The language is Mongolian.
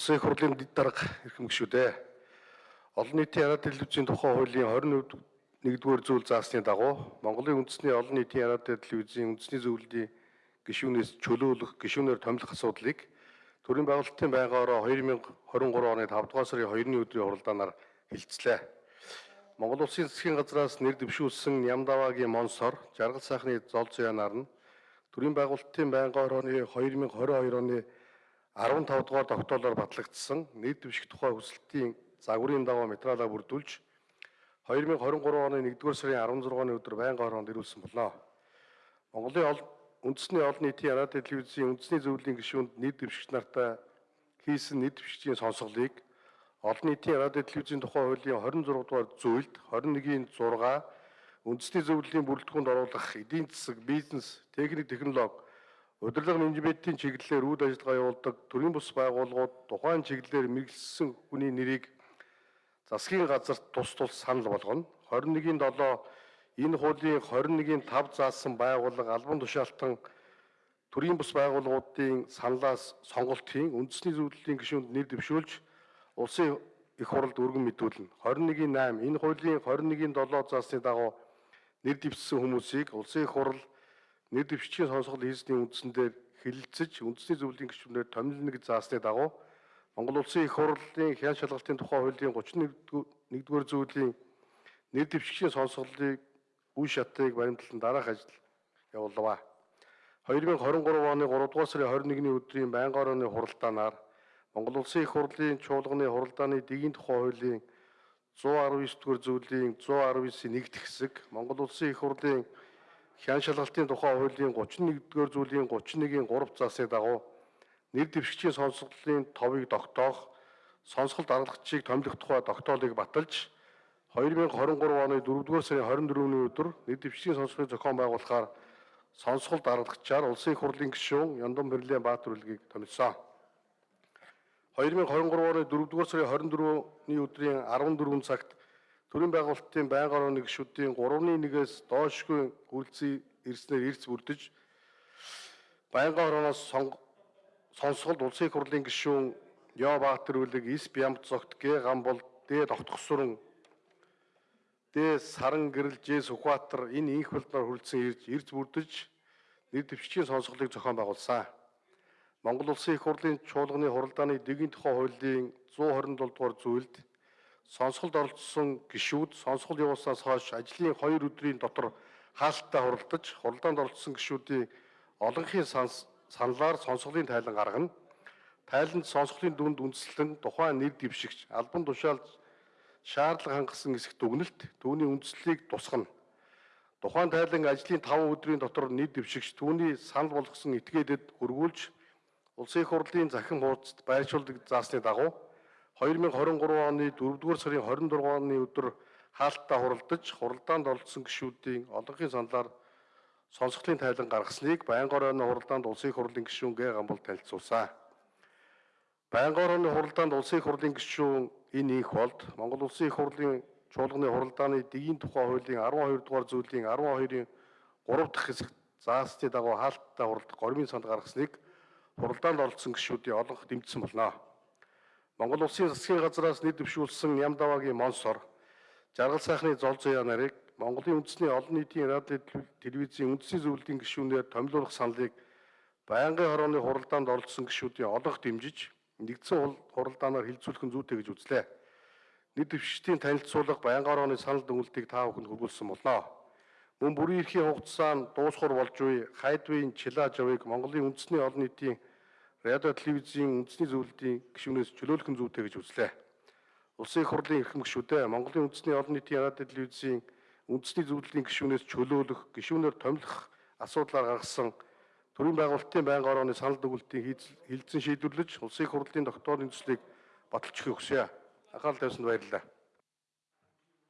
Улсын их хурлын дарга эрхэм гишүүдээ олон нийтийн яарад телевизийн тухай хуулийн 21-р зүйл заасны дагуу Монголын үндэсний олон нийтийн яарад телевизийн үндэсний зөвлөлийн гишүүнээс чөлөөлөх, гишүүнээр томилох асуудлыг төрийн байгуулалтын байнгаараа 2023 оны 5 дугаар сарын 2-ны өдрийн хуралдаанаар хилцлээ. Монгол Улсын засгийн газраас нэр дэвшүүлсэн Нямдавагийн Монсор, Жаргал сайхны Зол Зуянаар нь төрийн байгуулалтын байнгаараа 2022 оны 15 дугаар тогтоолоор батлагдсан нийт дэвших тухай хүсэлтийн загварын дагуу материалаа бүрдүүлж 2023 оны 1-р сарын 16-ны өдөр байнгын хороонд ирүүлсэн болно. Монголын үндэсний олон нийтийн радио телевизийн үндэсний зөвлөлийн гишүүнд нийт дэвшигч нартай хийсэн нийт дэвшигчийн сонсголыг олон нийтийн радио телевизийн тухай хуулийн 26 дугаар зүйлд 21-ийн 6 үндэсний зөвлөлийн бүрэлдэхүүнд оруулах эдийн засаг, бизнес, техник, технологи Удирдлага менежментийн чиглэлээр үйл ажиллагаа явуулдаг төрийн бус байгууллагууд тухайн чиглэлээр мэрэгсэн хүний нэрийг засгийн газарт тус тус санал болгоно. 21-ийн 7 энэ хуулийн 21-ийн 5 заасан байгууллага албан тушаалтан төрийн бус байгууллагуудын саналаас сонголтын үндэсний зөвлөлийн гишүүнд нэр дэвшүүлж улсын их хурлд өргөн мэдүүлнэ. 21-ийн 8 энэ хуулийн 21-ийн 7 заасны дагуу нэр дэвшсэн хүмүүсийг улсын их хурл нэр дэвшгийн сонсгол хийсний үндсэн дээр хэлэлцэж үндэсний зөвлөлийн гишүүнээр томилно гэж заасны дагуу Монгол Улсын их хурлын хян шалгалтын тухай хуулийн 31-р зүйлийн нэр дэвшгийн сонсголыг үе шатыг баримтлан дараах ажил явуулва. 2023 оны 3 дугаар сарын 21-ний өдрийн байнгын орооны хуралдаанаар Монгол Улсын их хурлын чуулганы хуралдааны дэгийн тухай хуулийн 119-р зүйлийн 119-ийн нэгд хэсэг Монгол Улсын их хурлын хян шалгалтын тухай хуулийн 31-р зүйлийн 31-ийн 3 заасны дагуу нэр дэвшигчийн сонсголын товыг тогтоох сонсголт аргалагчийг томилох тухай тогтоолыг баталж 2023 оны 4-р сарын 24-ний өдөр нэр дэвшигчийн сонсголын зохион байгуулахаар сонсголт аргалагчаар улсын их хурлын гишүүн Яндон Бэрлэн Баатар үлгийг томилсон. 2023 оны 4-р сарын 24-ний өдрийн 14 цагт төрийн байгуулалтын байнгын орооны гишүүдийн 3-1-ээс доошгүй үйлцээ ирснээр эрс бүрдэж байнгын орооноос сонсголд улсын хурлын гишүүн Яа Баатар үлэг Ис Бямт зогт Г Гамбол Д Довтгосурн Д Саран гэрэл Ж Сүхбаатар энэ инх болдоор хүрэлцэн ирж эрс бүрдэж нэр дэвшгийн сонсголыг зохион байгуулсан. Монгол Улсын их хурлын чуулганы хуралдааны дэгийн тухай хуулийн 127 дугаар зүйлд сонсголд оролцсон гишүүд сонсгол явуулснаас хойш ажлын 2 өдрийн дотор хаалттай хуралдаж хуралдаанд оролцсон гишүүдийн олонхын саналаар сонсголын тайлан гаргана. Тайланд сонсголын дүнд үндэслэн тухайн нэр дэвшигч албан тушаалд шаардлага хангасан хэсэгт дүгнэлт түүний үндслийг тусгана. Тухайн тайлан ажлын 5 өдрийн дотор нэр дэвшигч түүний санал болгосон этгээдэд өргүүлж улсын хурлын захин хуудасд байршуулдаг заасны дагуу 2023 оны 4-р сарын 26-ны өдөр хаалттай хуралдаж хуралдаанд оролцсон гишүүдийн олонхын саналаар сонсголын тайлан гаргасныг байнгын орооны хуралдаанд улсын хурлын гишүүн Г Гамбол танилцуулсан. Байнгын орооны хуралдаанд улсын хурлын гишүүн энэ их болд Монгол улсын их хурлын чуулганы хуралдааны дэгийн тухай хуулийн 12 дугаар зүйлийн 12-ийн 3 дахь хэсэгт заасны дагуу хаалттай хуралдах гормын санд гаргасныг хуралдаанд оролцсон гишүүдийн олонх дэмжсэн болно. Монгол Улсын засгийн газраас нийт дэвшүүлсэн Нямдавагийн Монсор, Жаргал сайхны Зол Заяа нарыг Монголын үндэсний олон нийтийн радио телевизийн үндэсний зөвлөлийн гишүүнээр томилуулах саналыг байнгын хорооны хуралдаанд оролцсон гишүүдийн олонх дэмжиж нэгдсэн хуралдаанаар хилцүүлэх нь зүйтэй гэж үзлээ. Нийт дэвшигчдийн танилцуулга байнгын хорооны санал дүгнэлтийг та бүхэнд хүргүүлсэн болно. Мөн бүрийн эрхийн хугацаанд дуусхур болж буй хайдвын чилааж авыг Монголын үндэсний олон нийтийн радио телевизийн үндэсний зөвлөлийн гишүүнээс чөлөөлөх нь зүйтэй гэж үзлээ. Улсын их хурлын эрхэм гишүүдээ Монголын үндэсний олон нийтийн радио телевизийн үндэсний зөвлөлийн гишүүнээс чөлөөлөх, гишүүнээр томилох асуудлаар гаргасан төрийн байгуулалтын байнгын орооны санал дүгнэлтийн хилцэн шийдвэрлэж улсын их хурлын тогтоолын төслийг баталж өгөх хүсье. Анхаарал тавьсанд баярлалаа.